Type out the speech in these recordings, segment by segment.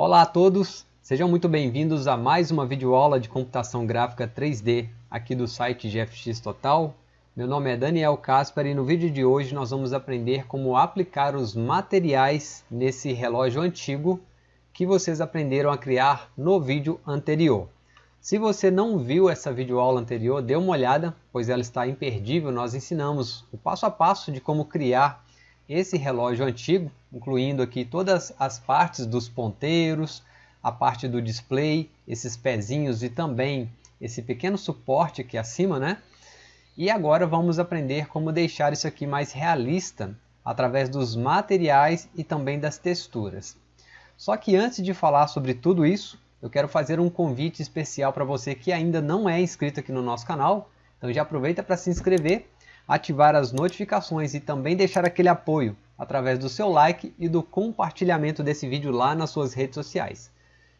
Olá a todos, sejam muito bem-vindos a mais uma videoaula de computação gráfica 3D aqui do site GFX Total. Meu nome é Daniel Casper e no vídeo de hoje nós vamos aprender como aplicar os materiais nesse relógio antigo que vocês aprenderam a criar no vídeo anterior. Se você não viu essa videoaula anterior, dê uma olhada, pois ela está imperdível. Nós ensinamos o passo a passo de como criar esse relógio antigo, incluindo aqui todas as partes dos ponteiros, a parte do display, esses pezinhos e também esse pequeno suporte aqui acima, né? E agora vamos aprender como deixar isso aqui mais realista através dos materiais e também das texturas. Só que antes de falar sobre tudo isso, eu quero fazer um convite especial para você que ainda não é inscrito aqui no nosso canal. Então já aproveita para se inscrever ativar as notificações e também deixar aquele apoio através do seu like e do compartilhamento desse vídeo lá nas suas redes sociais.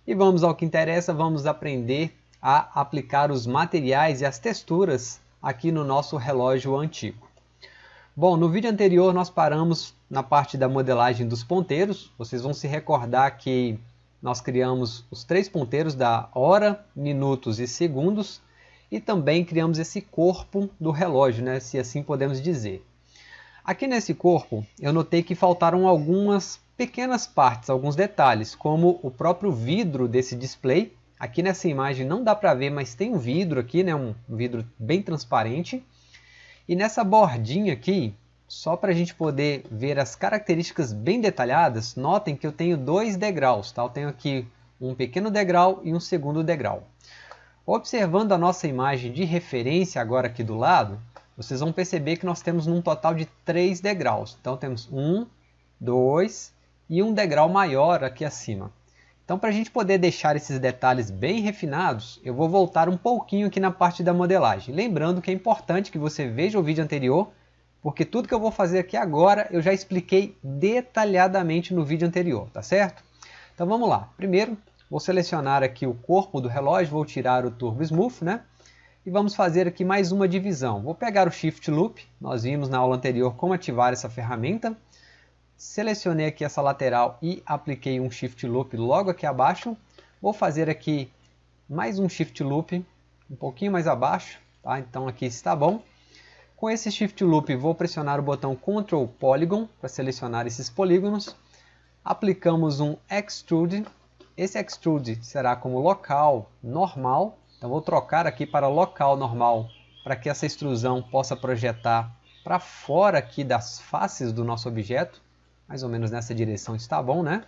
E vamos ao que interessa, vamos aprender a aplicar os materiais e as texturas aqui no nosso relógio antigo. Bom, no vídeo anterior nós paramos na parte da modelagem dos ponteiros. Vocês vão se recordar que nós criamos os três ponteiros da hora, minutos e segundos e também criamos esse corpo do relógio, né, se assim podemos dizer. Aqui nesse corpo eu notei que faltaram algumas pequenas partes, alguns detalhes, como o próprio vidro desse display. Aqui nessa imagem não dá para ver, mas tem um vidro aqui, né, um vidro bem transparente. E nessa bordinha aqui, só para a gente poder ver as características bem detalhadas, notem que eu tenho dois degraus. Tá? Eu tenho aqui um pequeno degrau e um segundo degrau. Observando a nossa imagem de referência agora aqui do lado, vocês vão perceber que nós temos um total de três degraus. Então temos um, dois e um degrau maior aqui acima. Então para a gente poder deixar esses detalhes bem refinados, eu vou voltar um pouquinho aqui na parte da modelagem. Lembrando que é importante que você veja o vídeo anterior, porque tudo que eu vou fazer aqui agora eu já expliquei detalhadamente no vídeo anterior, tá certo? Então vamos lá. Primeiro, Vou selecionar aqui o corpo do relógio, vou tirar o Turbo Smooth, né? E vamos fazer aqui mais uma divisão. Vou pegar o Shift Loop, nós vimos na aula anterior como ativar essa ferramenta. Selecionei aqui essa lateral e apliquei um Shift Loop logo aqui abaixo. Vou fazer aqui mais um Shift Loop, um pouquinho mais abaixo, tá? Então aqui está bom. Com esse Shift Loop vou pressionar o botão Ctrl Polygon para selecionar esses polígonos. Aplicamos um Extrude esse extrude será como local normal, então vou trocar aqui para local normal, para que essa extrusão possa projetar para fora aqui das faces do nosso objeto, mais ou menos nessa direção está bom, né?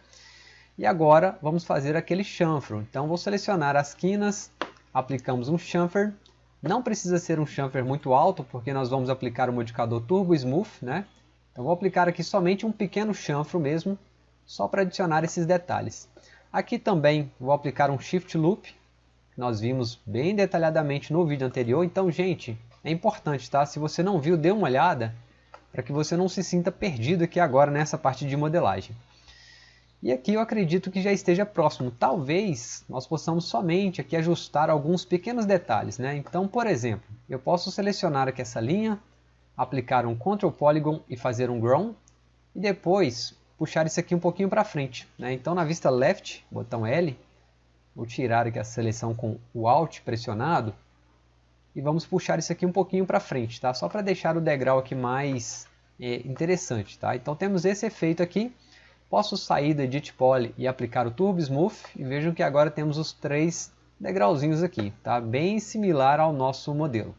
E agora vamos fazer aquele chanfro, então vou selecionar as quinas, aplicamos um chamfer, não precisa ser um chamfer muito alto, porque nós vamos aplicar o modificador Turbo Smooth, né? Então vou aplicar aqui somente um pequeno chanfro mesmo, só para adicionar esses detalhes. Aqui também vou aplicar um Shift Loop, que nós vimos bem detalhadamente no vídeo anterior. Então, gente, é importante, tá? Se você não viu, dê uma olhada, para que você não se sinta perdido aqui agora nessa parte de modelagem. E aqui eu acredito que já esteja próximo. Talvez nós possamos somente aqui ajustar alguns pequenos detalhes. Né? Então, por exemplo, eu posso selecionar aqui essa linha, aplicar um Ctrl Polygon e fazer um Grown. E depois puxar isso aqui um pouquinho para frente. Né? Então na vista left, botão L, vou tirar aqui a seleção com o Alt pressionado e vamos puxar isso aqui um pouquinho para frente, tá? só para deixar o degrau aqui mais é, interessante. Tá? Então temos esse efeito aqui, posso sair do Edit Poly e aplicar o Turbo Smooth e vejam que agora temos os três degrauzinhos aqui, tá? bem similar ao nosso modelo.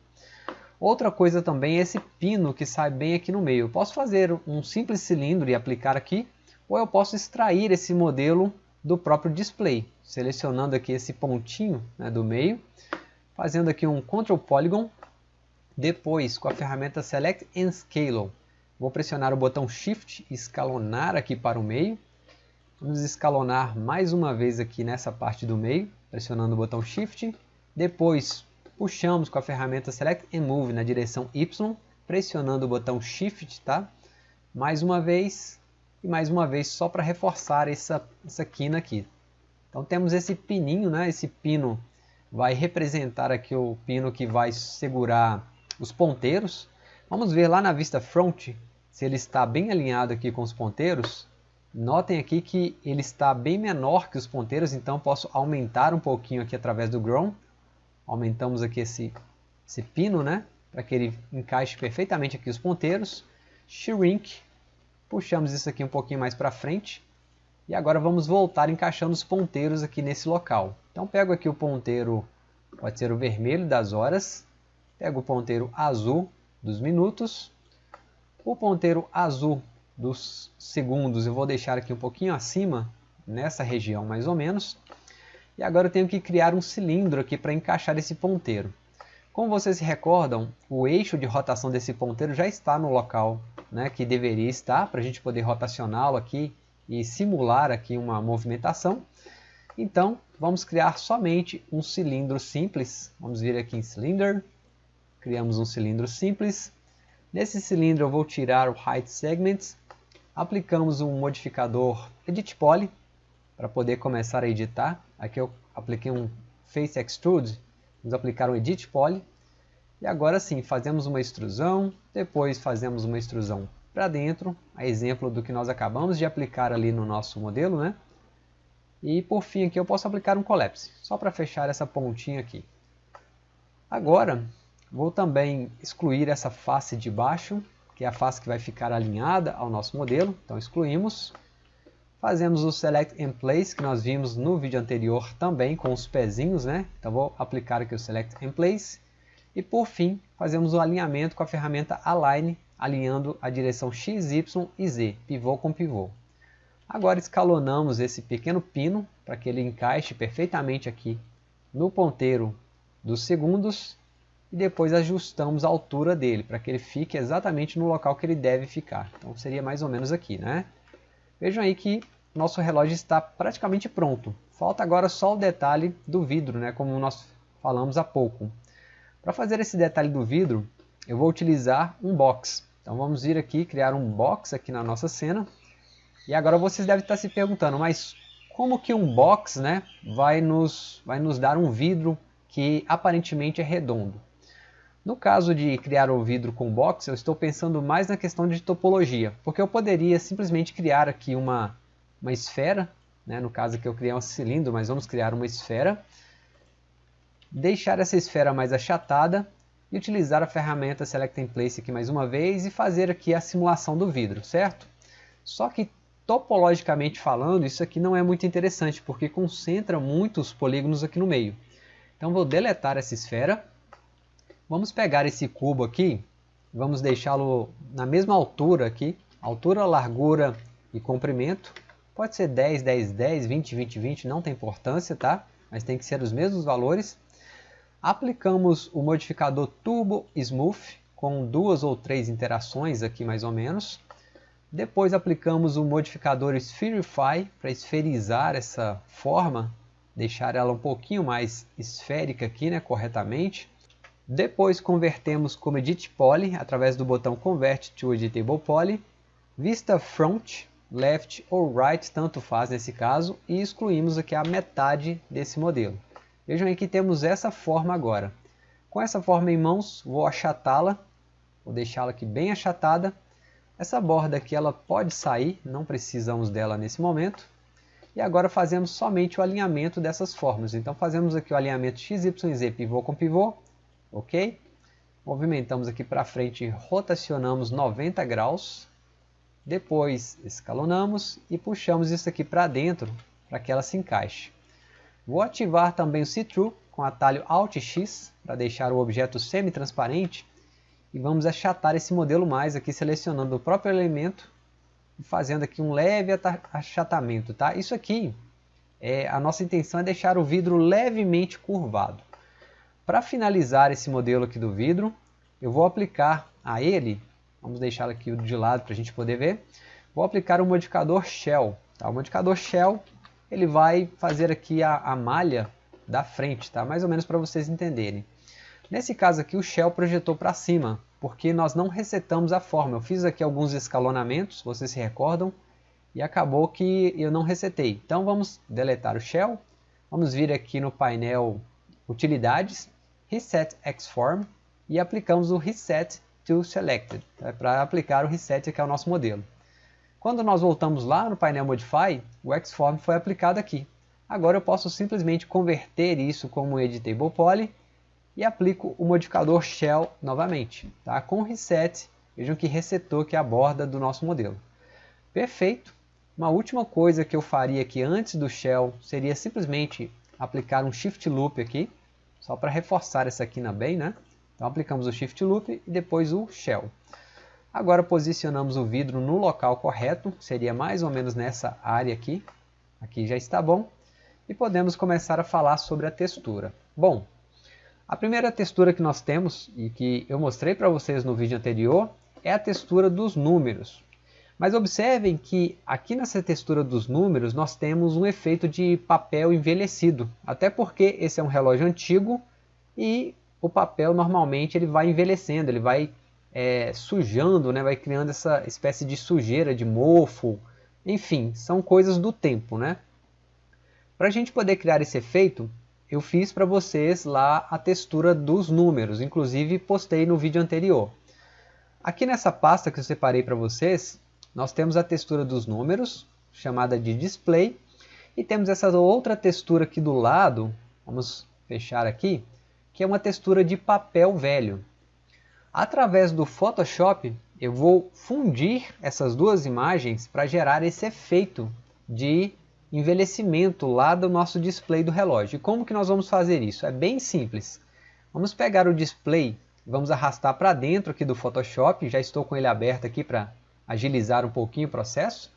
Outra coisa também é esse pino que sai bem aqui no meio. Eu posso fazer um simples cilindro e aplicar aqui, ou eu posso extrair esse modelo do próprio display, selecionando aqui esse pontinho né, do meio, fazendo aqui um Ctrl Polygon, depois com a ferramenta Select and Scale, vou pressionar o botão Shift e escalonar aqui para o meio, vamos escalonar mais uma vez aqui nessa parte do meio, pressionando o botão Shift, depois puxamos com a ferramenta Select and Move na direção Y, pressionando o botão Shift, tá? Mais uma vez e mais uma vez só para reforçar essa, essa quina aqui. Então temos esse pininho, né? Esse pino vai representar aqui o pino que vai segurar os ponteiros. Vamos ver lá na vista front se ele está bem alinhado aqui com os ponteiros. Notem aqui que ele está bem menor que os ponteiros, então posso aumentar um pouquinho aqui através do Grown. Aumentamos aqui esse, esse pino, né? Para que ele encaixe perfeitamente aqui os ponteiros. Shrink. Puxamos isso aqui um pouquinho mais para frente. E agora vamos voltar encaixando os ponteiros aqui nesse local. Então pego aqui o ponteiro, pode ser o vermelho das horas. Pego o ponteiro azul dos minutos. O ponteiro azul dos segundos eu vou deixar aqui um pouquinho acima, nessa região mais ou menos. E agora eu tenho que criar um cilindro aqui para encaixar esse ponteiro. Como vocês se recordam, o eixo de rotação desse ponteiro já está no local né, que deveria estar, para a gente poder rotacioná-lo aqui e simular aqui uma movimentação. Então, vamos criar somente um cilindro simples. Vamos vir aqui em Cylinder, criamos um cilindro simples. Nesse cilindro eu vou tirar o Height Segments aplicamos um modificador Edit Poly para poder começar a editar. Aqui eu apliquei um Face Extrude, vamos aplicar um Edit Poly. E agora sim, fazemos uma extrusão, depois fazemos uma extrusão para dentro, a exemplo do que nós acabamos de aplicar ali no nosso modelo, né? E por fim aqui eu posso aplicar um Collapse, só para fechar essa pontinha aqui. Agora, vou também excluir essa face de baixo, que é a face que vai ficar alinhada ao nosso modelo. Então excluímos. Fazemos o Select in Place, que nós vimos no vídeo anterior também, com os pezinhos, né? Então vou aplicar aqui o Select in Place. E por fim, fazemos o alinhamento com a ferramenta Align, alinhando a direção X, Y e Z, pivô com pivô. Agora escalonamos esse pequeno pino, para que ele encaixe perfeitamente aqui no ponteiro dos segundos e depois ajustamos a altura dele para que ele fique exatamente no local que ele deve ficar. Então seria mais ou menos aqui, né? Vejam aí que nosso relógio está praticamente pronto. Falta agora só o detalhe do vidro, né? Como nós falamos há pouco. Para fazer esse detalhe do vidro, eu vou utilizar um box. Então vamos vir aqui criar um box aqui na nossa cena. E agora vocês devem estar se perguntando, mas como que um box né, vai, nos, vai nos dar um vidro que aparentemente é redondo? No caso de criar o vidro com box, eu estou pensando mais na questão de topologia, porque eu poderia simplesmente criar aqui uma, uma esfera, né? no caso aqui eu criei um cilindro, mas vamos criar uma esfera, deixar essa esfera mais achatada e utilizar a ferramenta Select in Place aqui mais uma vez e fazer aqui a simulação do vidro, certo? Só que topologicamente falando, isso aqui não é muito interessante, porque concentra muitos polígonos aqui no meio. Então vou deletar essa esfera Vamos pegar esse cubo aqui, vamos deixá-lo na mesma altura aqui, altura, largura e comprimento. Pode ser 10, 10, 10, 20, 20, 20, não tem importância, tá? Mas tem que ser os mesmos valores. Aplicamos o modificador Turbo Smooth, com duas ou três interações aqui mais ou menos. Depois aplicamos o modificador Spherify para esferizar essa forma, deixar ela um pouquinho mais esférica aqui, né, corretamente. Depois convertemos como Edit Poly através do botão Convert to Editable Poly, vista Front, Left ou Right, tanto faz nesse caso, e excluímos aqui a metade desse modelo. Vejam aí que temos essa forma agora. Com essa forma em mãos, vou achatá-la, vou deixá-la aqui bem achatada. Essa borda aqui ela pode sair, não precisamos dela nesse momento. E agora fazemos somente o alinhamento dessas formas. Então fazemos aqui o alinhamento XYZ pivô com pivô, ok? Movimentamos aqui para frente, rotacionamos 90 graus, depois escalonamos e puxamos isso aqui para dentro para que ela se encaixe. Vou ativar também o See-Through com o atalho Alt X para deixar o objeto semi-transparente e vamos achatar esse modelo mais aqui selecionando o próprio elemento e fazendo aqui um leve achatamento. Tá? Isso aqui, é, a nossa intenção é deixar o vidro levemente curvado. Para finalizar esse modelo aqui do vidro, eu vou aplicar a ele, vamos deixar aqui de lado para a gente poder ver, vou aplicar o modificador Shell. Tá? O modificador Shell ele vai fazer aqui a, a malha da frente, tá? mais ou menos para vocês entenderem. Nesse caso aqui o Shell projetou para cima, porque nós não resetamos a forma. Eu fiz aqui alguns escalonamentos, vocês se recordam, e acabou que eu não resetei. Então vamos deletar o Shell, vamos vir aqui no painel utilidades, reset xform e aplicamos o reset to selected, tá? para aplicar o reset que é o nosso modelo. Quando nós voltamos lá no painel Modify, o Xform foi aplicado aqui. Agora eu posso simplesmente converter isso como Editable Poly e aplico o modificador Shell novamente. Tá? Com Reset, vejam que resetou aqui a borda do nosso modelo. Perfeito. Uma última coisa que eu faria aqui antes do Shell seria simplesmente aplicar um Shift Loop aqui, só para reforçar essa quina bem, né? Então aplicamos o Shift Loop e depois o Shell. Agora posicionamos o vidro no local correto, seria mais ou menos nessa área aqui. Aqui já está bom e podemos começar a falar sobre a textura. Bom, a primeira textura que nós temos e que eu mostrei para vocês no vídeo anterior é a textura dos números. Mas observem que aqui nessa textura dos números nós temos um efeito de papel envelhecido, até porque esse é um relógio antigo e o papel normalmente ele vai envelhecendo, ele vai é, sujando, né, vai criando essa espécie de sujeira, de mofo, enfim, são coisas do tempo, né? Para a gente poder criar esse efeito, eu fiz para vocês lá a textura dos números, inclusive postei no vídeo anterior. Aqui nessa pasta que eu separei para vocês, nós temos a textura dos números, chamada de display, e temos essa outra textura aqui do lado, vamos fechar aqui, que é uma textura de papel velho. Através do Photoshop, eu vou fundir essas duas imagens para gerar esse efeito de envelhecimento lá do nosso display do relógio. E como que nós vamos fazer isso? É bem simples. Vamos pegar o display, vamos arrastar para dentro aqui do Photoshop, já estou com ele aberto aqui para agilizar um pouquinho o processo.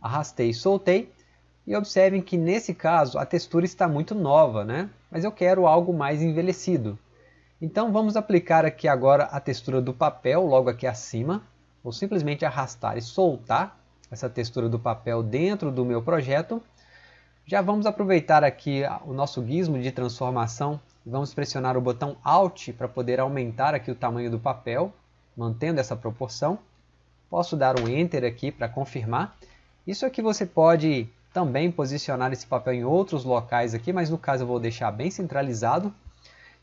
Arrastei e soltei. E observem que nesse caso a textura está muito nova, né? mas eu quero algo mais envelhecido. Então vamos aplicar aqui agora a textura do papel logo aqui acima. Vou simplesmente arrastar e soltar essa textura do papel dentro do meu projeto. Já vamos aproveitar aqui o nosso gizmo de transformação. Vamos pressionar o botão Alt para poder aumentar aqui o tamanho do papel, mantendo essa proporção. Posso dar um Enter aqui para confirmar. Isso aqui você pode também posicionar esse papel em outros locais aqui, mas no caso eu vou deixar bem centralizado.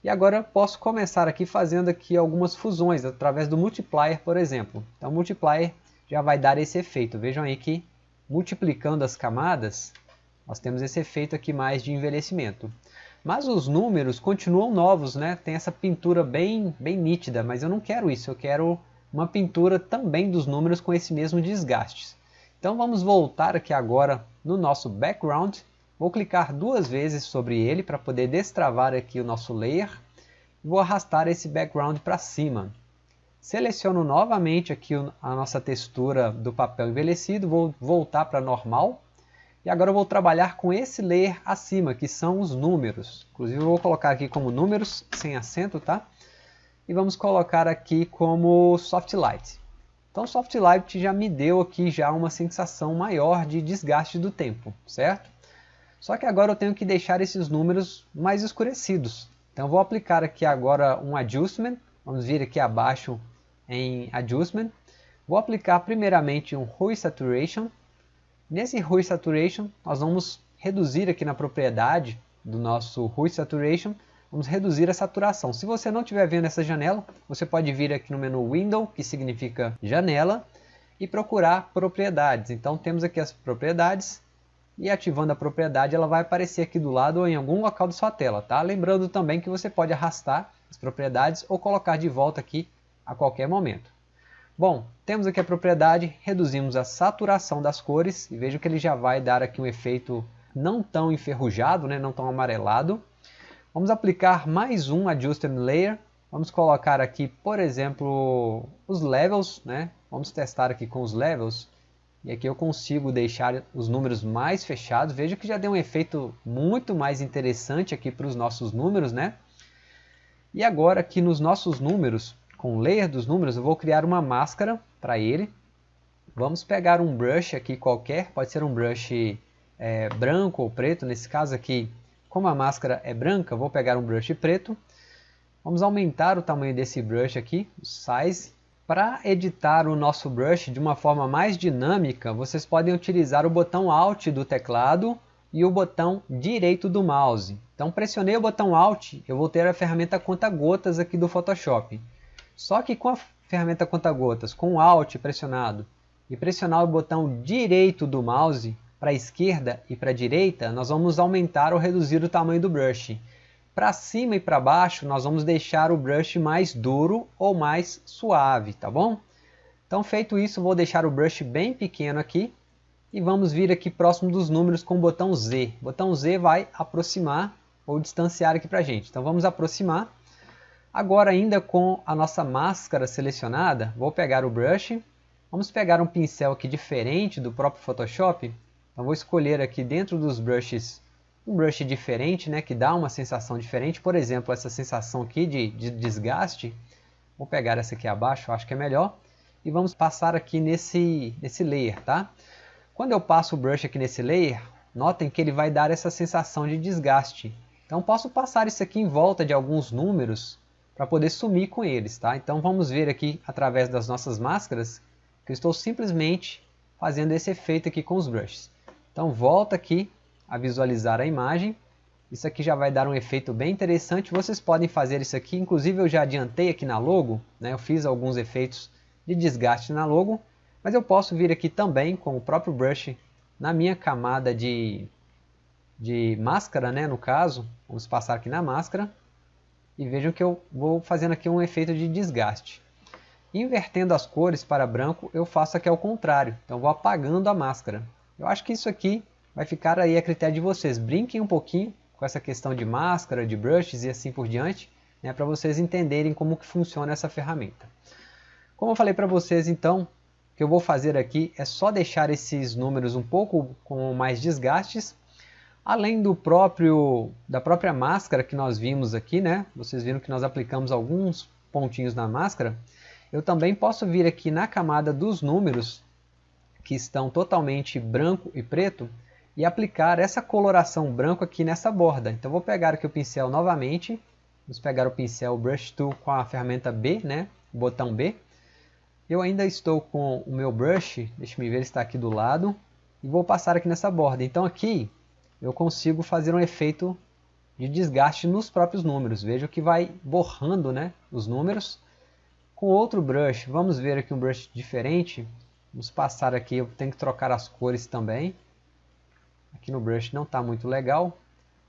E agora posso começar aqui fazendo aqui algumas fusões através do multiplier, por exemplo. Então o multiplier já vai dar esse efeito. Vejam aí que multiplicando as camadas, nós temos esse efeito aqui mais de envelhecimento. Mas os números continuam novos, né? Tem essa pintura bem, bem nítida, mas eu não quero isso. Eu quero uma pintura também dos números com esse mesmo desgaste. Então vamos voltar aqui agora no nosso background. Vou clicar duas vezes sobre ele para poder destravar aqui o nosso layer. Vou arrastar esse background para cima. Seleciono novamente aqui a nossa textura do papel envelhecido, vou voltar para normal e agora eu vou trabalhar com esse layer acima, que são os números. Inclusive eu vou colocar aqui como números, sem acento, tá? E vamos colocar aqui como soft light. Então soft light já me deu aqui já uma sensação maior de desgaste do tempo, certo? Só que agora eu tenho que deixar esses números mais escurecidos. Então vou aplicar aqui agora um adjustment. Vamos vir aqui abaixo em adjustment. Vou aplicar primeiramente um hue saturation Nesse Hue Saturation, nós vamos reduzir aqui na propriedade do nosso Hue Saturation, vamos reduzir a saturação. Se você não estiver vendo essa janela, você pode vir aqui no menu Window, que significa janela, e procurar propriedades. Então temos aqui as propriedades, e ativando a propriedade ela vai aparecer aqui do lado ou em algum local da sua tela. Tá? Lembrando também que você pode arrastar as propriedades ou colocar de volta aqui a qualquer momento. Bom, temos aqui a propriedade, reduzimos a saturação das cores e vejo que ele já vai dar aqui um efeito não tão enferrujado, né, não tão amarelado. Vamos aplicar mais um Adjustment Layer. Vamos colocar aqui, por exemplo, os levels. Né? Vamos testar aqui com os levels. E aqui eu consigo deixar os números mais fechados. Veja que já deu um efeito muito mais interessante aqui para os nossos números. Né? E agora aqui nos nossos números, com o layer dos números, eu vou criar uma máscara para ele. Vamos pegar um brush aqui qualquer, pode ser um brush é, branco ou preto, nesse caso aqui, como a máscara é branca, vou pegar um brush preto. Vamos aumentar o tamanho desse brush aqui, o size. Para editar o nosso brush de uma forma mais dinâmica, vocês podem utilizar o botão Alt do teclado e o botão direito do mouse. Então pressionei o botão Alt, eu vou ter a ferramenta conta-gotas aqui do Photoshop. Só que com a ferramenta conta-gotas, com o Alt pressionado e pressionar o botão direito do mouse para a esquerda e para a direita, nós vamos aumentar ou reduzir o tamanho do brush. Para cima e para baixo, nós vamos deixar o brush mais duro ou mais suave, tá bom? Então, feito isso, vou deixar o brush bem pequeno aqui e vamos vir aqui próximo dos números com o botão Z. O botão Z vai aproximar ou distanciar aqui para a gente. Então, vamos aproximar. Agora, ainda com a nossa máscara selecionada, vou pegar o brush. Vamos pegar um pincel aqui diferente do próprio Photoshop. Então, vou escolher aqui dentro dos brushes um brush diferente, né, que dá uma sensação diferente. Por exemplo, essa sensação aqui de, de desgaste. Vou pegar essa aqui abaixo, acho que é melhor e vamos passar aqui nesse, nesse layer, tá? Quando eu passo o brush aqui nesse layer, notem que ele vai dar essa sensação de desgaste. Então posso passar isso aqui em volta de alguns números para poder sumir com eles, tá? Então vamos ver aqui através das nossas máscaras que eu estou simplesmente fazendo esse efeito aqui com os brushes. Então volta aqui a visualizar a imagem. Isso aqui já vai dar um efeito bem interessante. Vocês podem fazer isso aqui, inclusive eu já adiantei aqui na logo, né? eu fiz alguns efeitos de desgaste na logo, mas eu posso vir aqui também com o próprio brush na minha camada de, de máscara, né, no caso, vamos passar aqui na máscara, e vejam que eu vou fazendo aqui um efeito de desgaste. Invertendo as cores para branco, eu faço aqui ao contrário, então vou apagando a máscara. Eu acho que isso aqui vai ficar aí a critério de vocês, brinquem um pouquinho com essa questão de máscara, de brushes e assim por diante, né, para vocês entenderem como que funciona essa ferramenta. Como eu falei para vocês então, o que eu vou fazer aqui é só deixar esses números um pouco com mais desgastes, além do próprio da própria máscara que nós vimos aqui, né? Vocês viram que nós aplicamos alguns pontinhos na máscara. Eu também posso vir aqui na camada dos números, que estão totalmente branco e preto, e aplicar essa coloração branco aqui nessa borda. Então vou pegar aqui o pincel novamente, vamos pegar o pincel Brush Tool com a ferramenta B, né? o botão B, eu ainda estou com o meu brush, deixa me ver, ele está aqui do lado, e vou passar aqui nessa borda. Então aqui eu consigo fazer um efeito de desgaste nos próprios números. Veja que vai borrando né, os números. Com outro brush, vamos ver aqui um brush diferente. Vamos passar aqui, eu tenho que trocar as cores também. Aqui no brush não está muito legal.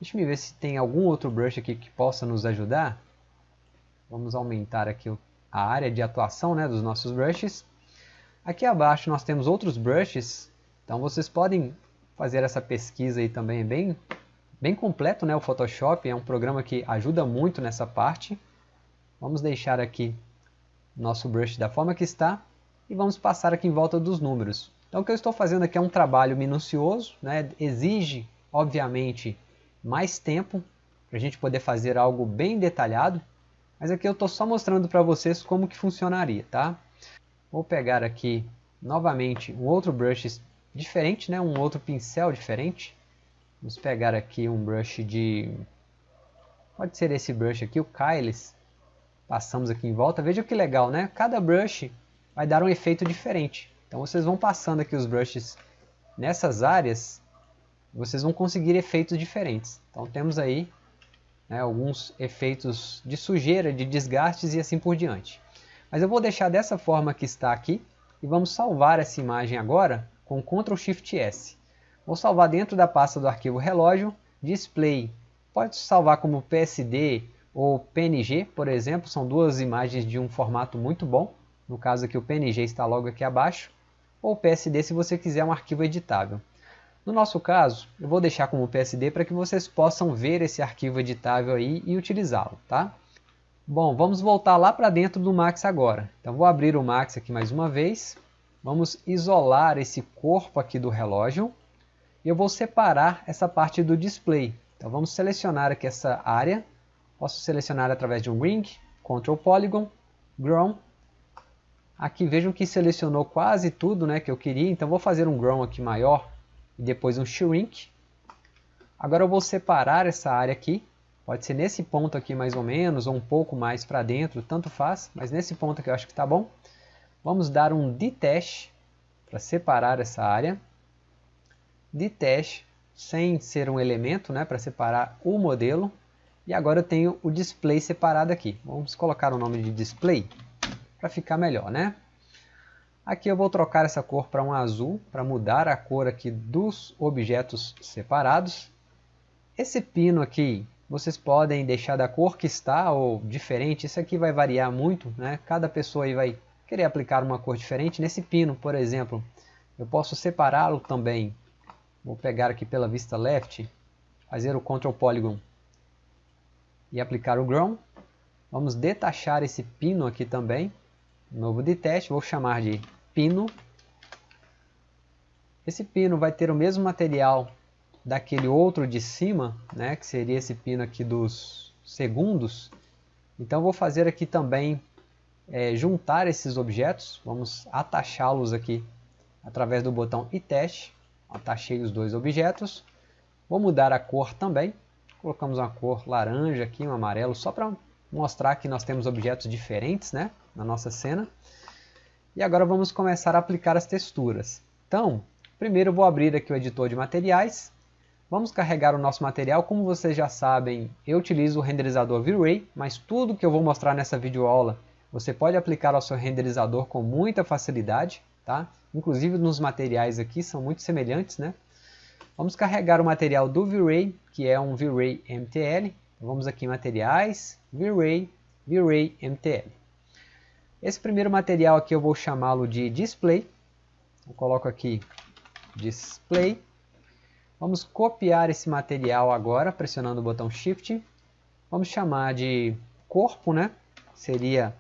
Deixa me ver se tem algum outro brush aqui que possa nos ajudar. Vamos aumentar aqui a área de atuação né, dos nossos brushes. Aqui abaixo nós temos outros brushes, então vocês podem fazer essa pesquisa aí também, é bem, bem completo né, o Photoshop, é um programa que ajuda muito nessa parte. Vamos deixar aqui nosso brush da forma que está e vamos passar aqui em volta dos números. Então o que eu estou fazendo aqui é um trabalho minucioso, né, exige obviamente mais tempo para a gente poder fazer algo bem detalhado, mas aqui eu estou só mostrando para vocês como que funcionaria, tá? Vou pegar aqui novamente um outro brush diferente, né? um outro pincel diferente. Vamos pegar aqui um brush de... Pode ser esse brush aqui, o Kyles. Passamos aqui em volta. Veja que legal, né? Cada brush vai dar um efeito diferente. Então vocês vão passando aqui os brushes nessas áreas, vocês vão conseguir efeitos diferentes. Então temos aí né, alguns efeitos de sujeira, de desgastes e assim por diante. Mas eu vou deixar dessa forma que está aqui e vamos salvar essa imagem agora com Ctrl Shift S. Vou salvar dentro da pasta do arquivo relógio, display. Pode salvar como PSD ou PNG, por exemplo, são duas imagens de um formato muito bom. No caso aqui o PNG está logo aqui abaixo, ou PSD se você quiser um arquivo editável. No nosso caso, eu vou deixar como PSD para que vocês possam ver esse arquivo editável aí e utilizá-lo, tá? Bom, vamos voltar lá para dentro do Max agora. Então vou abrir o Max aqui mais uma vez. Vamos isolar esse corpo aqui do relógio. E eu vou separar essa parte do display. Então vamos selecionar aqui essa área. Posso selecionar através de um Ring, Ctrl Polygon, Grown. Aqui vejam que selecionou quase tudo né, que eu queria. Então vou fazer um Grown aqui maior e depois um shrink. Agora eu vou separar essa área aqui, pode ser nesse ponto aqui mais ou menos, ou um pouco mais para dentro, tanto faz, mas nesse ponto aqui eu acho que está bom. Vamos dar um detach para separar essa área. Detach sem ser um elemento, né, para separar o modelo. E agora eu tenho o display separado aqui. Vamos colocar o nome de display para ficar melhor, né? Aqui eu vou trocar essa cor para um azul, para mudar a cor aqui dos objetos separados. Esse pino aqui, vocês podem deixar da cor que está ou diferente, isso aqui vai variar muito, né? Cada pessoa aí vai querer aplicar uma cor diferente. Nesse pino, por exemplo, eu posso separá-lo também. Vou pegar aqui pela vista left, fazer o Ctrl Polygon e aplicar o Ground. Vamos detachar esse pino aqui também. Novo de teste, vou chamar de pino. Esse pino vai ter o mesmo material daquele outro de cima, né, que seria esse pino aqui dos segundos. Então vou fazer aqui também, é, juntar esses objetos, vamos atachá-los aqui através do botão e teste. Atachei os dois objetos. Vou mudar a cor também. Colocamos uma cor laranja aqui, um amarelo, só para mostrar que nós temos objetos diferentes né, na nossa cena. E agora vamos começar a aplicar as texturas. Então, primeiro vou abrir aqui o editor de materiais. Vamos carregar o nosso material. Como vocês já sabem, eu utilizo o renderizador V-Ray, mas tudo que eu vou mostrar nessa videoaula você pode aplicar ao seu renderizador com muita facilidade. Tá? Inclusive nos materiais aqui são muito semelhantes. Né? Vamos carregar o material do V-Ray, que é um V-Ray MTL. Vamos aqui em materiais, V-Ray, V-Ray MTL. Esse primeiro material aqui eu vou chamá-lo de display. Eu coloco aqui display. Vamos copiar esse material agora, pressionando o botão Shift. Vamos chamar de corpo, né? Seria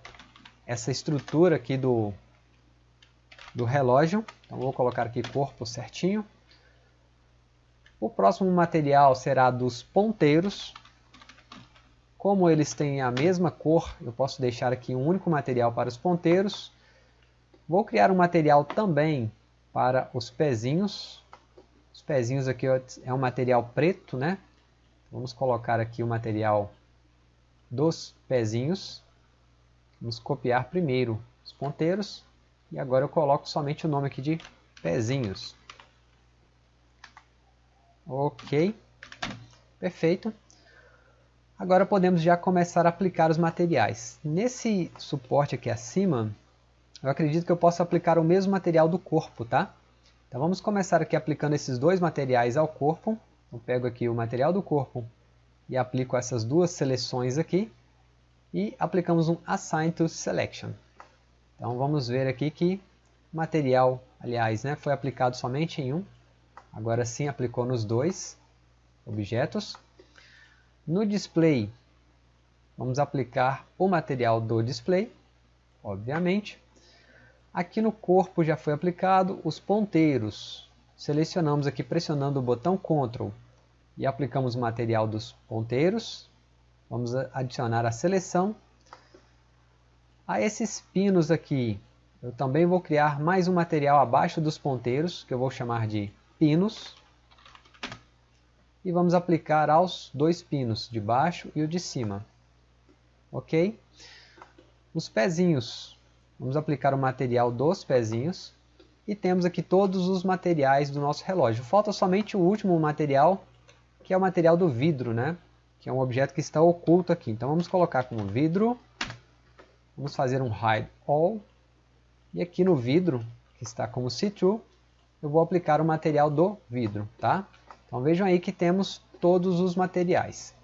essa estrutura aqui do, do relógio. Então vou colocar aqui corpo certinho. O próximo material será dos ponteiros. Como eles têm a mesma cor, eu posso deixar aqui um único material para os ponteiros. Vou criar um material também para os pezinhos. Os pezinhos aqui é um material preto, né? Vamos colocar aqui o material dos pezinhos. Vamos copiar primeiro os ponteiros. E agora eu coloco somente o nome aqui de pezinhos. Ok. Perfeito. Agora podemos já começar a aplicar os materiais. Nesse suporte aqui acima, eu acredito que eu posso aplicar o mesmo material do corpo, tá? Então vamos começar aqui aplicando esses dois materiais ao corpo. Eu pego aqui o material do corpo e aplico essas duas seleções aqui. E aplicamos um Assign to Selection. Então vamos ver aqui que material, aliás, né, foi aplicado somente em um. Agora sim aplicou nos dois objetos. No display, vamos aplicar o material do display, obviamente. Aqui no corpo já foi aplicado os ponteiros. Selecionamos aqui pressionando o botão Ctrl e aplicamos o material dos ponteiros. Vamos adicionar a seleção. A esses pinos aqui, eu também vou criar mais um material abaixo dos ponteiros, que eu vou chamar de pinos e vamos aplicar aos dois pinos, de baixo e o de cima. Ok? Os pezinhos, vamos aplicar o material dos pezinhos e temos aqui todos os materiais do nosso relógio. Falta somente o último material, que é o material do vidro, né? que é um objeto que está oculto aqui. Então vamos colocar como vidro, vamos fazer um hide all, e aqui no vidro, que está como see-through, eu vou aplicar o material do vidro. Tá? Então vejam aí que temos todos os materiais.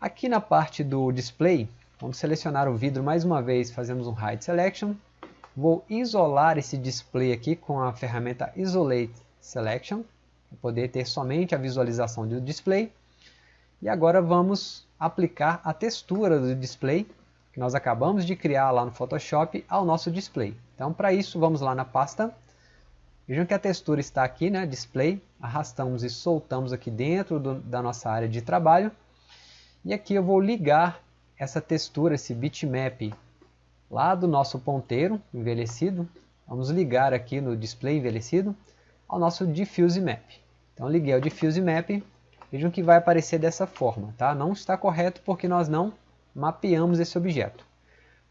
Aqui na parte do display, vamos selecionar o vidro mais uma vez, fazemos um Hide Selection. Vou isolar esse display aqui com a ferramenta Isolate Selection, para poder ter somente a visualização do display. E agora vamos aplicar a textura do display, que nós acabamos de criar lá no Photoshop, ao nosso display. Então para isso vamos lá na pasta Vejam que a textura está aqui, né, display, arrastamos e soltamos aqui dentro do, da nossa área de trabalho. E aqui eu vou ligar essa textura, esse bitmap, lá do nosso ponteiro envelhecido. Vamos ligar aqui no display envelhecido ao nosso diffuse map. Então liguei o diffuse map, vejam que vai aparecer dessa forma, tá? Não está correto porque nós não mapeamos esse objeto.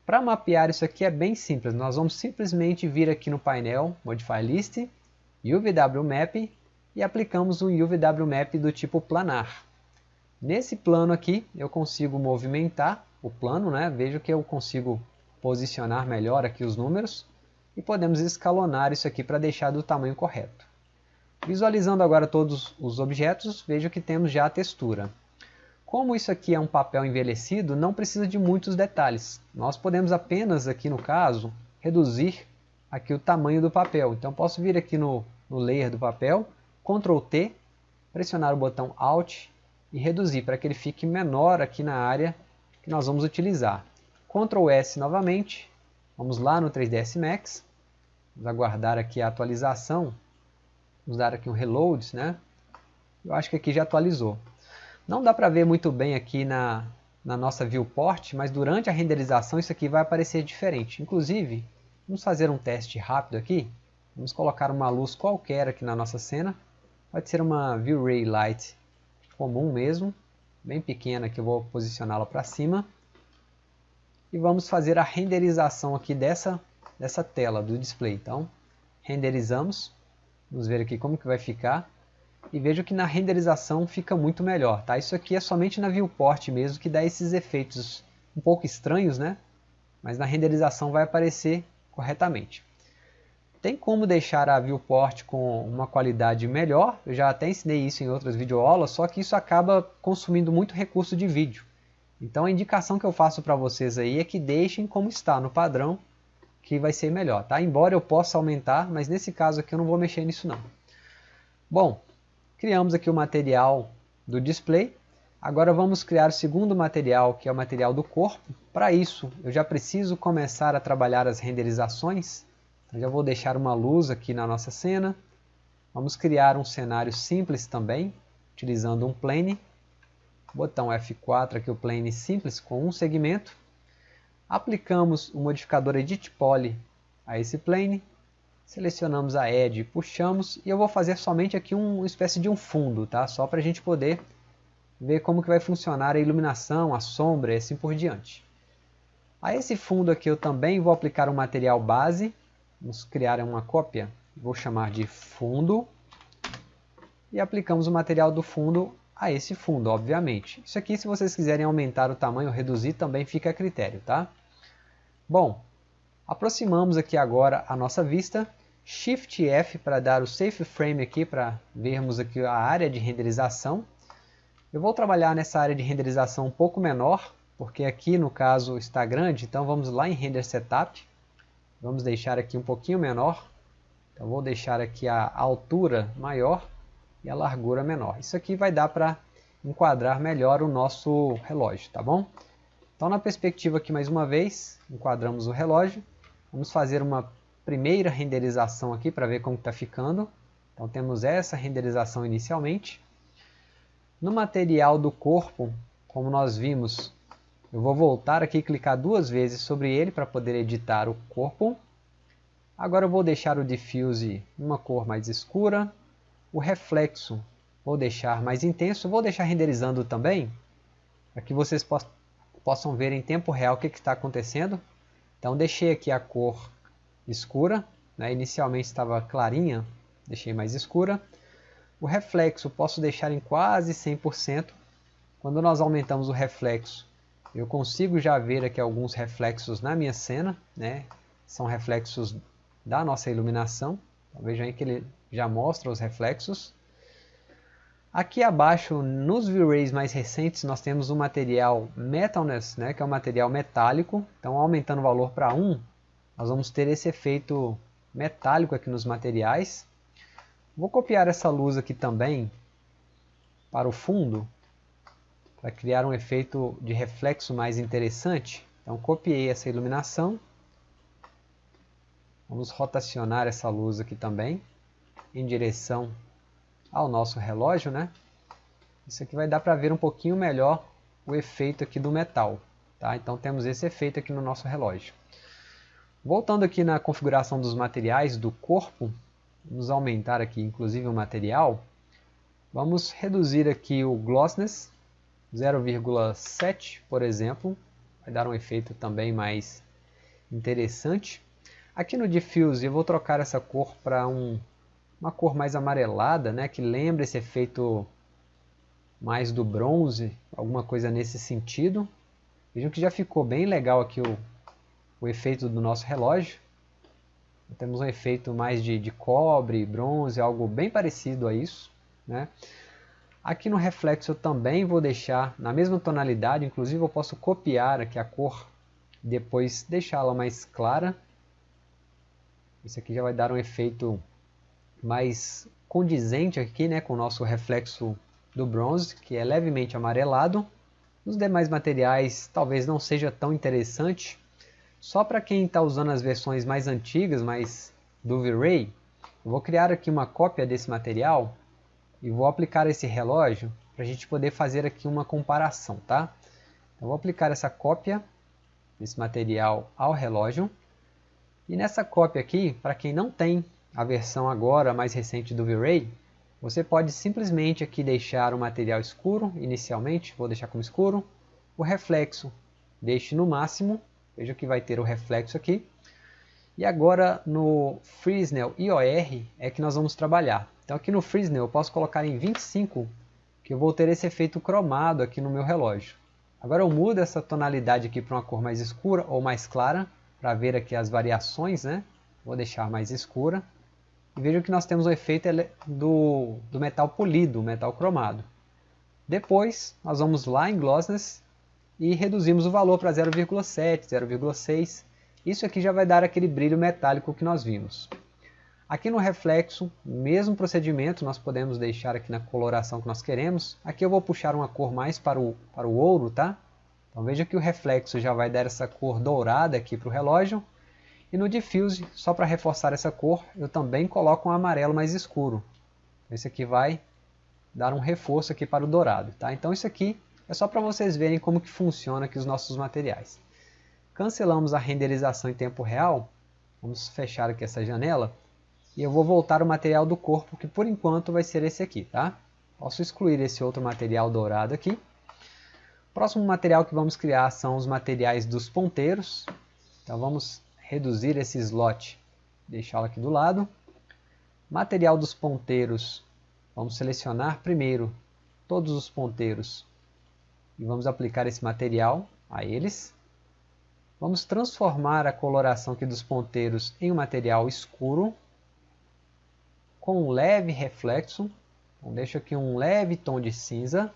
Para mapear isso aqui é bem simples, nós vamos simplesmente vir aqui no painel Modify List, UVW Map e aplicamos um UVW Map do tipo planar. Nesse plano aqui eu consigo movimentar o plano, né? vejo que eu consigo posicionar melhor aqui os números e podemos escalonar isso aqui para deixar do tamanho correto. Visualizando agora todos os objetos, vejo que temos já a textura. Como isso aqui é um papel envelhecido, não precisa de muitos detalhes. Nós podemos apenas, aqui no caso, reduzir aqui o tamanho do papel. Então posso vir aqui no, no layer do papel, Ctrl T, pressionar o botão Alt e reduzir para que ele fique menor aqui na área que nós vamos utilizar. Ctrl S novamente, vamos lá no 3ds Max, vamos aguardar aqui a atualização, vamos dar aqui um reload, né? Eu acho que aqui já atualizou. Não dá para ver muito bem aqui na, na nossa viewport, mas durante a renderização isso aqui vai aparecer diferente. Inclusive, vamos fazer um teste rápido aqui. Vamos colocar uma luz qualquer aqui na nossa cena. Pode ser uma V-Ray Light comum mesmo, bem pequena que eu vou posicioná-la para cima. E vamos fazer a renderização aqui dessa, dessa tela do display. Então, renderizamos. Vamos ver aqui como que vai ficar. E vejo que na renderização fica muito melhor. Tá? Isso aqui é somente na viewport mesmo que dá esses efeitos um pouco estranhos, né? Mas na renderização vai aparecer corretamente. Tem como deixar a viewport com uma qualidade melhor, eu já até ensinei isso em outras videoaulas, só que isso acaba consumindo muito recurso de vídeo. Então a indicação que eu faço para vocês aí é que deixem como está no padrão, que vai ser melhor, tá? Embora eu possa aumentar, mas nesse caso aqui eu não vou mexer nisso não. Bom, criamos aqui o material do display, agora vamos criar o segundo material, que é o material do corpo. Para isso, eu já preciso começar a trabalhar as renderizações, então, já vou deixar uma luz aqui na nossa cena. Vamos criar um cenário simples também, utilizando um plane. Botão F4 aqui o plane simples com um segmento. Aplicamos o modificador Edit Poly a esse plane. Selecionamos a Edge, puxamos e eu vou fazer somente aqui uma espécie de um fundo, tá? Só para a gente poder ver como que vai funcionar a iluminação, a sombra e assim por diante. A esse fundo aqui eu também vou aplicar um material base, Vamos criar uma cópia, vou chamar de fundo, e aplicamos o material do fundo a esse fundo, obviamente. Isso aqui, se vocês quiserem aumentar o tamanho ou reduzir, também fica a critério, tá? Bom, aproximamos aqui agora a nossa vista, Shift F para dar o Safe Frame aqui, para vermos aqui a área de renderização. Eu vou trabalhar nessa área de renderização um pouco menor, porque aqui no caso está grande, então vamos lá em Render Setup, Vamos deixar aqui um pouquinho menor. Então vou deixar aqui a altura maior e a largura menor. Isso aqui vai dar para enquadrar melhor o nosso relógio, tá bom? Então na perspectiva aqui mais uma vez, enquadramos o relógio. Vamos fazer uma primeira renderização aqui para ver como está ficando. Então temos essa renderização inicialmente. No material do corpo, como nós vimos, eu vou voltar aqui e clicar duas vezes sobre ele para poder editar o corpo. Agora eu vou deixar o diffuse uma cor mais escura. O reflexo vou deixar mais intenso. Vou deixar renderizando também, para que vocês possam ver em tempo real o que está acontecendo. Então deixei aqui a cor escura, né? inicialmente estava clarinha, deixei mais escura. O reflexo posso deixar em quase 100%. Quando nós aumentamos o reflexo, eu consigo já ver aqui alguns reflexos na minha cena, né? São reflexos da nossa iluminação. Então, aí que ele já mostra os reflexos. Aqui abaixo, nos V-Rays mais recentes, nós temos o material Metalness, né, que é um material metálico. Então, aumentando o valor para 1, nós vamos ter esse efeito metálico aqui nos materiais. Vou copiar essa luz aqui também para o fundo para criar um efeito de reflexo mais interessante. Então copiei essa iluminação. Vamos rotacionar essa luz aqui também em direção ao nosso relógio, né? Isso aqui vai dar para ver um pouquinho melhor o efeito aqui do metal, tá? Então temos esse efeito aqui no nosso relógio. Voltando aqui na configuração dos materiais do corpo, vamos aumentar aqui inclusive o material. Vamos reduzir aqui o glossiness, 0,7, por exemplo, vai dar um efeito também mais interessante. Aqui no Diffuse eu vou trocar essa cor para um, uma cor mais amarelada, né, que lembra esse efeito mais do bronze, alguma coisa nesse sentido. Vejam que já ficou bem legal aqui o, o efeito do nosso relógio. Temos um efeito mais de, de cobre, bronze, algo bem parecido a isso. Né? Aqui no reflexo eu também vou deixar na mesma tonalidade, inclusive eu posso copiar aqui a cor depois deixá-la mais clara. Isso aqui já vai dar um efeito mais condizente aqui né, com o nosso reflexo do bronze, que é levemente amarelado. Nos demais materiais talvez não seja tão interessante. Só para quem está usando as versões mais antigas, mais do V-Ray, eu vou criar aqui uma cópia desse material e vou aplicar esse relógio para a gente poder fazer aqui uma comparação, tá? Eu vou aplicar essa cópia desse material ao relógio e nessa cópia aqui, para quem não tem a versão agora mais recente do V-Ray, você pode simplesmente aqui deixar o material escuro inicialmente, vou deixar como escuro, o reflexo deixe no máximo, veja que vai ter o reflexo aqui, e agora no Fresnel IOR é que nós vamos trabalhar. Então aqui no Fresnel eu posso colocar em 25, que eu vou ter esse efeito cromado aqui no meu relógio. Agora eu mudo essa tonalidade aqui para uma cor mais escura ou mais clara, para ver aqui as variações, né? Vou deixar mais escura. E vejam que nós temos o efeito do, do metal polido, metal cromado. Depois, nós vamos lá em Glossiness e reduzimos o valor para 0,7, 0,6. Isso aqui já vai dar aquele brilho metálico que nós vimos. Aqui no reflexo, mesmo procedimento, nós podemos deixar aqui na coloração que nós queremos. Aqui eu vou puxar uma cor mais para o, para o ouro, tá? Então veja que o reflexo já vai dar essa cor dourada aqui para o relógio. E no diffuse, só para reforçar essa cor, eu também coloco um amarelo mais escuro. Esse aqui vai dar um reforço aqui para o dourado. Tá? Então isso aqui é só para vocês verem como que funciona aqui os nossos materiais. Cancelamos a renderização em tempo real. Vamos fechar aqui essa janela. E eu vou voltar o material do corpo, que por enquanto vai ser esse aqui. Tá? Posso excluir esse outro material dourado aqui. Próximo material que vamos criar são os materiais dos ponteiros. Então vamos reduzir esse slot, deixá-lo aqui do lado. Material dos ponteiros, vamos selecionar primeiro todos os ponteiros e vamos aplicar esse material a eles. Vamos transformar a coloração aqui dos ponteiros em um material escuro, com um leve reflexo. Então, deixo aqui um leve tom de cinza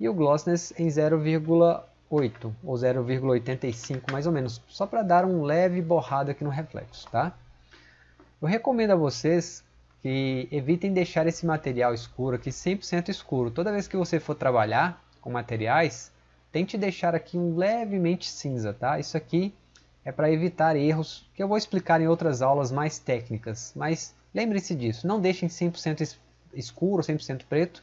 e o glossiness em 0,1 0,8 ou 0,85 mais ou menos, só para dar um leve borrado aqui no reflexo, tá? Eu recomendo a vocês que evitem deixar esse material escuro aqui 100% escuro. Toda vez que você for trabalhar com materiais, tente deixar aqui um levemente cinza, tá? Isso aqui é para evitar erros que eu vou explicar em outras aulas mais técnicas, mas lembre-se disso, não deixem 100% escuro, 100% preto,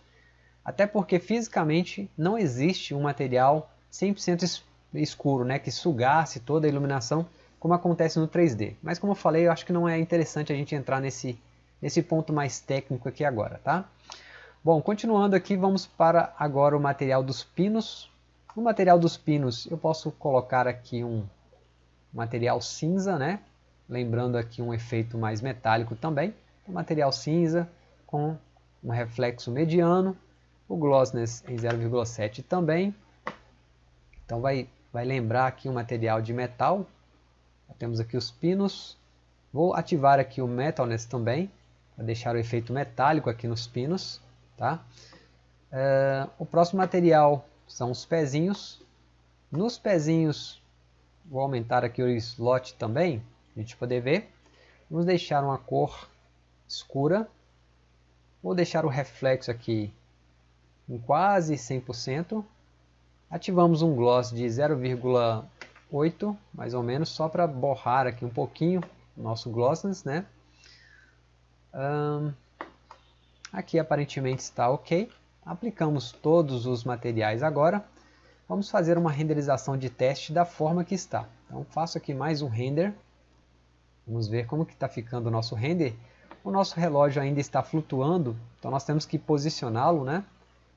até porque fisicamente não existe um material 100% escuro, né, que sugasse toda a iluminação, como acontece no 3D. Mas como eu falei, eu acho que não é interessante a gente entrar nesse, nesse ponto mais técnico aqui agora, tá? Bom, continuando aqui, vamos para agora o material dos pinos. No material dos pinos, eu posso colocar aqui um material cinza, né? Lembrando aqui um efeito mais metálico também. O material cinza com um reflexo mediano, o glossiness em 0,7 também, então vai, vai lembrar aqui um material de metal. Temos aqui os pinos. Vou ativar aqui o Metalness também, para deixar o efeito metálico aqui nos pinos. Tá? Uh, o próximo material são os pezinhos. Nos pezinhos, vou aumentar aqui o slot também, a gente poder ver. Vamos deixar uma cor escura. Vou deixar o reflexo aqui em quase 100%. Ativamos um gloss de 0,8, mais ou menos, só para borrar aqui um pouquinho o nosso glossness, né? Um, aqui aparentemente está ok. Aplicamos todos os materiais agora. Vamos fazer uma renderização de teste da forma que está. Então faço aqui mais um render. Vamos ver como que está ficando o nosso render. O nosso relógio ainda está flutuando, então nós temos que posicioná-lo, né?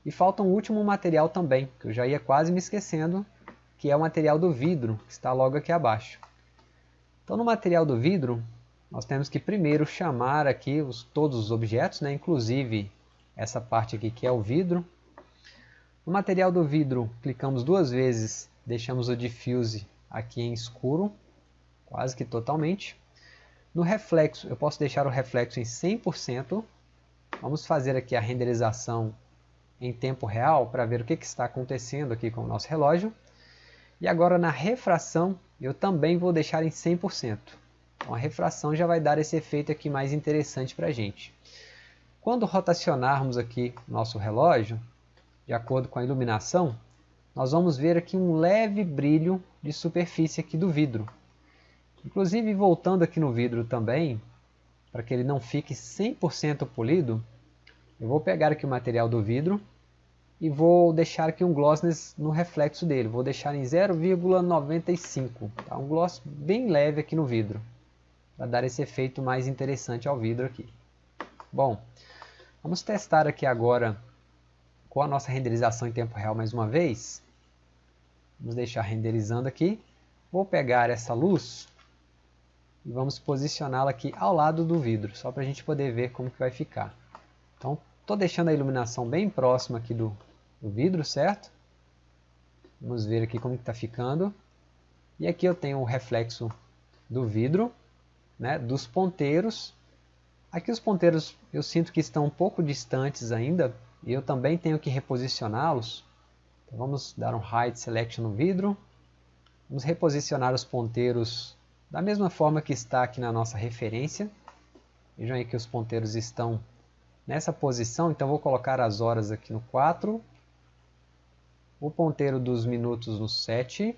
E falta um último material também, que eu já ia quase me esquecendo, que é o material do vidro, que está logo aqui abaixo. Então no material do vidro, nós temos que primeiro chamar aqui os, todos os objetos, né, inclusive essa parte aqui que é o vidro. No material do vidro, clicamos duas vezes, deixamos o diffuse aqui em escuro, quase que totalmente. No reflexo, eu posso deixar o reflexo em 100%. Vamos fazer aqui a renderização em tempo real para ver o que, que está acontecendo aqui com o nosso relógio. E agora na refração, eu também vou deixar em 100%. Então a refração já vai dar esse efeito aqui mais interessante para a gente. Quando rotacionarmos aqui nosso relógio, de acordo com a iluminação, nós vamos ver aqui um leve brilho de superfície aqui do vidro. Inclusive, voltando aqui no vidro também, para que ele não fique 100% polido, eu vou pegar aqui o material do vidro e vou deixar aqui um glossness no reflexo dele. Vou deixar em 0,95, tá? um gloss bem leve aqui no vidro, para dar esse efeito mais interessante ao vidro aqui. Bom, vamos testar aqui agora com a nossa renderização em tempo real mais uma vez. Vamos deixar renderizando aqui. Vou pegar essa luz e vamos posicioná-la aqui ao lado do vidro, só para a gente poder ver como que vai ficar. Então, estou deixando a iluminação bem próxima aqui do, do vidro, certo? Vamos ver aqui como está ficando. E aqui eu tenho o reflexo do vidro, né, dos ponteiros. Aqui os ponteiros eu sinto que estão um pouco distantes ainda, e eu também tenho que reposicioná-los. Então vamos dar um Height Selection no vidro. Vamos reposicionar os ponteiros da mesma forma que está aqui na nossa referência. Vejam aí que os ponteiros estão nessa posição, então vou colocar as horas aqui no 4, o ponteiro dos minutos no 7,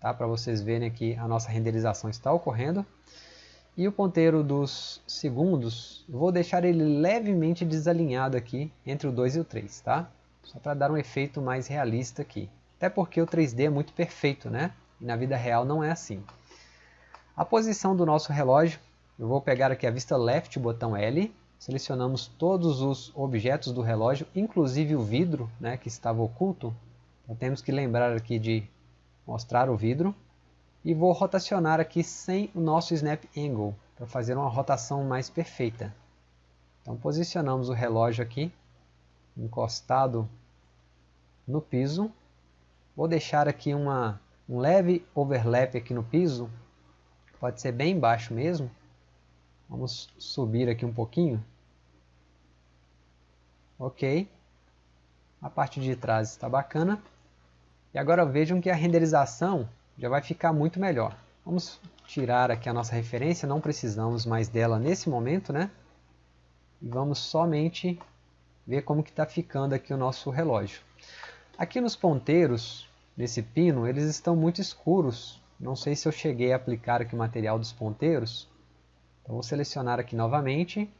tá? para vocês verem que a nossa renderização está ocorrendo. E o ponteiro dos segundos, vou deixar ele levemente desalinhado aqui entre o 2 e o 3, tá? Só para dar um efeito mais realista aqui. Até porque o 3D é muito perfeito, né? E na vida real não é assim. A posição do nosso relógio, eu vou pegar aqui a vista left, botão L, selecionamos todos os objetos do relógio, inclusive o vidro né, que estava oculto. Então temos que lembrar aqui de mostrar o vidro. E vou rotacionar aqui sem o nosso Snap Angle, para fazer uma rotação mais perfeita. Então posicionamos o relógio aqui, encostado no piso. Vou deixar aqui uma, um leve overlap aqui no piso, pode ser bem baixo mesmo, Vamos subir aqui um pouquinho. Ok. A parte de trás está bacana. E agora vejam que a renderização já vai ficar muito melhor. Vamos tirar aqui a nossa referência, não precisamos mais dela nesse momento, né? E vamos somente ver como que está ficando aqui o nosso relógio. Aqui nos ponteiros, nesse pino, eles estão muito escuros. Não sei se eu cheguei a aplicar aqui o material dos ponteiros, então, vou selecionar aqui novamente.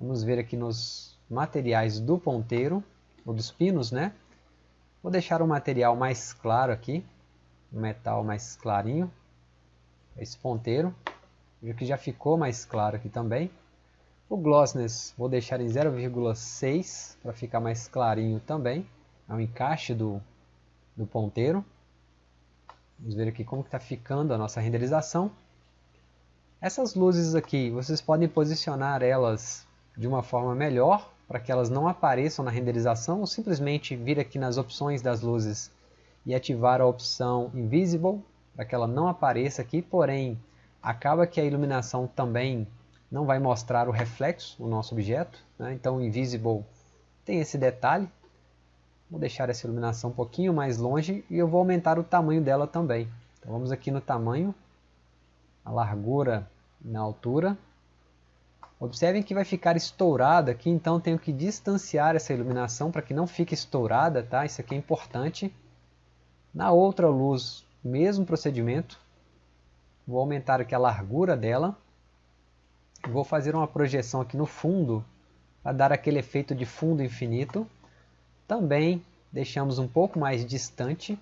Vamos ver aqui nos materiais do ponteiro, ou dos pinos, né? Vou deixar o material mais claro aqui, um metal mais clarinho, esse ponteiro. Veja que já ficou mais claro aqui também. O glossness vou deixar em 0,6 para ficar mais clarinho também. É o encaixe do, do ponteiro. Vamos ver aqui como está ficando a nossa renderização. Essas luzes aqui, vocês podem posicionar elas de uma forma melhor, para que elas não apareçam na renderização, ou simplesmente vir aqui nas opções das luzes e ativar a opção Invisible, para que ela não apareça aqui, porém, acaba que a iluminação também não vai mostrar o reflexo do nosso objeto, né? então o Invisible tem esse detalhe. Vou deixar essa iluminação um pouquinho mais longe e eu vou aumentar o tamanho dela também. Então vamos aqui no tamanho, a largura na altura. Observem que vai ficar estourada aqui, então tenho que distanciar essa iluminação para que não fique estourada, tá? Isso aqui é importante. Na outra luz, mesmo procedimento. Vou aumentar aqui a largura dela. Vou fazer uma projeção aqui no fundo, para dar aquele efeito de fundo infinito. Também deixamos um pouco mais distante.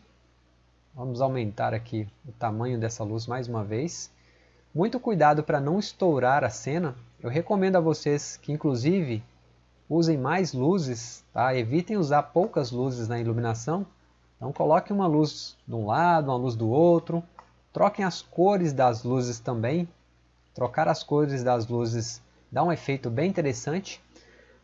Vamos aumentar aqui o tamanho dessa luz mais uma vez. Muito cuidado para não estourar a cena. Eu recomendo a vocês que inclusive usem mais luzes, tá? evitem usar poucas luzes na iluminação. Então coloque uma luz de um lado, uma luz do outro. Troquem as cores das luzes também. Trocar as cores das luzes dá um efeito bem interessante.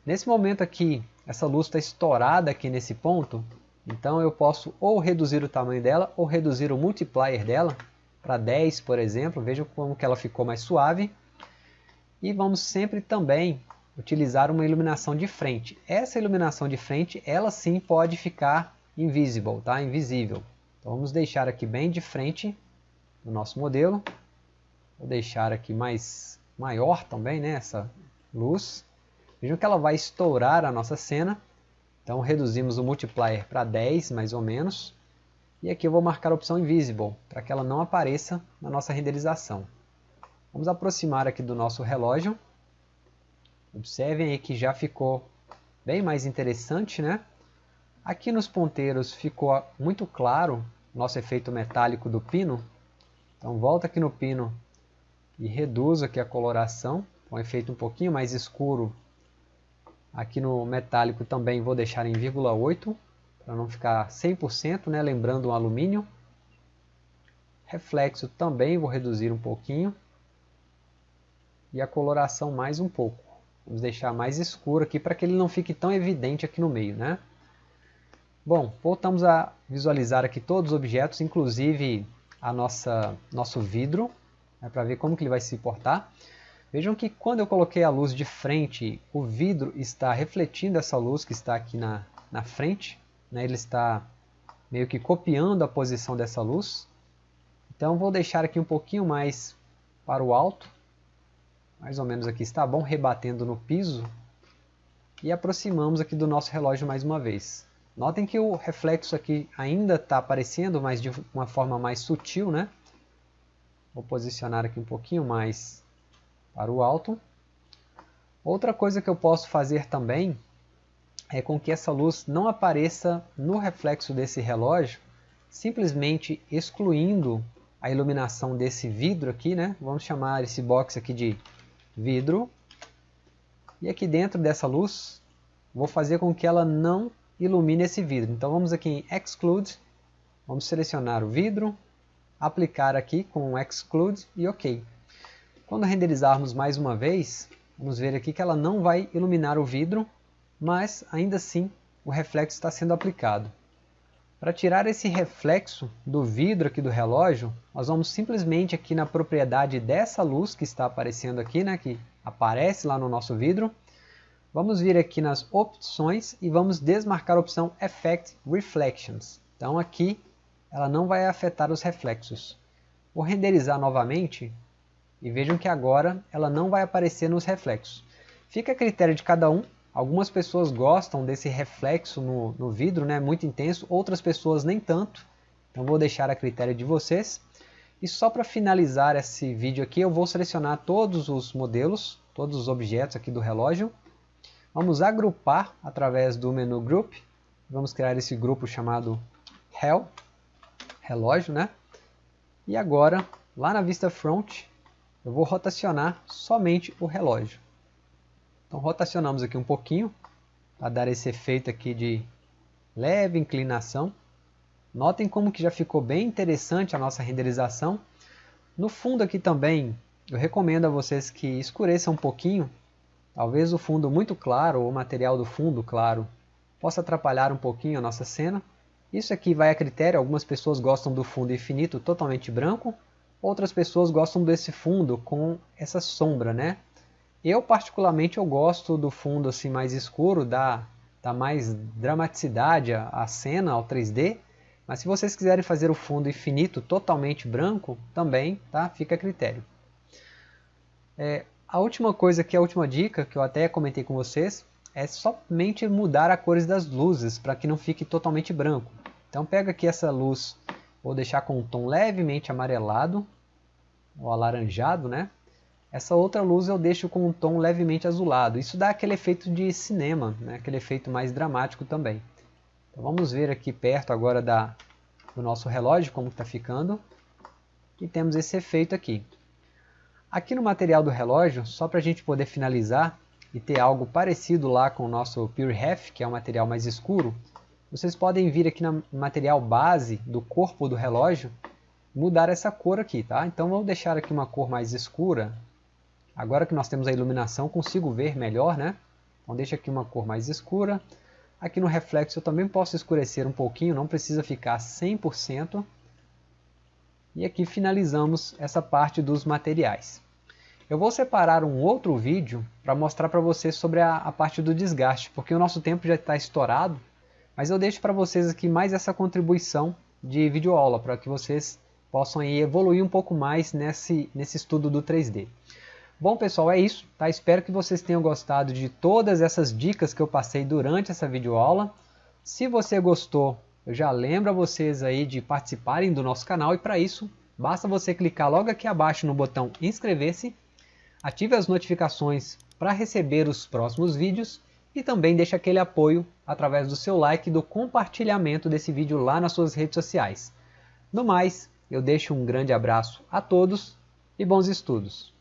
Nesse momento aqui, essa luz está estourada aqui nesse ponto, então eu posso ou reduzir o tamanho dela ou reduzir o multiplier dela para 10, por exemplo. Vejam como que ela ficou mais suave. E vamos sempre também utilizar uma iluminação de frente. Essa iluminação de frente, ela sim pode ficar invisible, tá? invisível. Então vamos deixar aqui bem de frente do nosso modelo. Vou deixar aqui mais maior também, né, essa luz. Vejam que ela vai estourar a nossa cena. Então reduzimos o multiplier para 10, mais ou menos. E aqui eu vou marcar a opção Invisible, para que ela não apareça na nossa renderização. Vamos aproximar aqui do nosso relógio. Observem aí que já ficou bem mais interessante, né? Aqui nos ponteiros ficou muito claro nosso efeito metálico do pino. Então volta aqui no pino e reduz aqui a coloração, um efeito um pouquinho mais escuro. Aqui no metálico também vou deixar em 0,8 para não ficar 100%, né? lembrando o alumínio. Reflexo também vou reduzir um pouquinho. E a coloração mais um pouco. Vamos deixar mais escuro aqui para que ele não fique tão evidente aqui no meio. Né? Bom, voltamos a visualizar aqui todos os objetos, inclusive a nossa nosso vidro, né, para ver como que ele vai se portar. Vejam que quando eu coloquei a luz de frente, o vidro está refletindo essa luz que está aqui na, na frente. Né, ele está meio que copiando a posição dessa luz. Então vou deixar aqui um pouquinho mais para o alto. Mais ou menos aqui está bom, rebatendo no piso. E aproximamos aqui do nosso relógio mais uma vez. Notem que o reflexo aqui ainda está aparecendo, mas de uma forma mais sutil, né? Vou posicionar aqui um pouquinho mais para o alto. Outra coisa que eu posso fazer também é com que essa luz não apareça no reflexo desse relógio, simplesmente excluindo a iluminação desse vidro aqui, né? Vamos chamar esse box aqui de vidro. E aqui dentro dessa luz, vou fazer com que ela não ilumine esse vidro. Então vamos aqui em Exclude, vamos selecionar o vidro, aplicar aqui com Exclude e OK. Quando renderizarmos mais uma vez, vamos ver aqui que ela não vai iluminar o vidro, mas ainda assim o reflexo está sendo aplicado. Para tirar esse reflexo do vidro aqui do relógio, nós vamos simplesmente aqui na propriedade dessa luz que está aparecendo aqui, né, que aparece lá no nosso vidro, Vamos vir aqui nas opções e vamos desmarcar a opção Effect Reflections. Então aqui ela não vai afetar os reflexos. Vou renderizar novamente e vejam que agora ela não vai aparecer nos reflexos. Fica a critério de cada um. Algumas pessoas gostam desse reflexo no, no vidro, né, muito intenso, outras pessoas nem tanto. Então vou deixar a critério de vocês. E só para finalizar esse vídeo aqui, eu vou selecionar todos os modelos, todos os objetos aqui do relógio Vamos agrupar através do menu Group. Vamos criar esse grupo chamado Hell, relógio, né? E agora, lá na vista front, eu vou rotacionar somente o relógio. Então rotacionamos aqui um pouquinho, para dar esse efeito aqui de leve inclinação. Notem como que já ficou bem interessante a nossa renderização. No fundo aqui também, eu recomendo a vocês que escureçam um pouquinho Talvez o fundo muito claro ou o material do fundo claro possa atrapalhar um pouquinho a nossa cena. Isso aqui vai a critério, algumas pessoas gostam do fundo infinito totalmente branco, outras pessoas gostam desse fundo com essa sombra, né? Eu particularmente eu gosto do fundo assim mais escuro, dá, dá mais dramaticidade à, cena, ao 3D, mas se vocês quiserem fazer o fundo infinito totalmente branco, também tá? fica a critério. É, a última coisa que a última dica, que eu até comentei com vocês, é somente mudar a cores das luzes, para que não fique totalmente branco. Então pega aqui essa luz, vou deixar com um tom levemente amarelado, ou alaranjado, né? Essa outra luz eu deixo com um tom levemente azulado. Isso dá aquele efeito de cinema, né? aquele efeito mais dramático também. Então vamos ver aqui perto agora da, do nosso relógio como está ficando. E temos esse efeito aqui. Aqui no material do relógio, só para a gente poder finalizar e ter algo parecido lá com o nosso Pure Half, que é um material mais escuro, vocês podem vir aqui no material base do corpo do relógio, mudar essa cor aqui, tá? Então vou deixar aqui uma cor mais escura. Agora que nós temos a iluminação, consigo ver melhor, né? Então deixa aqui uma cor mais escura. Aqui no reflexo eu também posso escurecer um pouquinho, não precisa ficar 100%. E aqui finalizamos essa parte dos materiais. Eu vou separar um outro vídeo para mostrar para vocês sobre a, a, parte do desgaste, porque o nosso tempo já está estourado, mas eu deixo para vocês aqui mais essa contribuição de videoaula, para que vocês possam evoluir um pouco mais nesse, nesse estudo do 3D. Bom pessoal, é isso, tá? Espero que vocês tenham gostado de todas essas dicas que eu passei durante essa videoaula. Se você gostou, eu já lembro a vocês aí de participarem do nosso canal e para isso, basta você clicar logo aqui abaixo no botão inscrever-se ative as notificações para receber os próximos vídeos e também deixe aquele apoio através do seu like e do compartilhamento desse vídeo lá nas suas redes sociais. No mais, eu deixo um grande abraço a todos e bons estudos!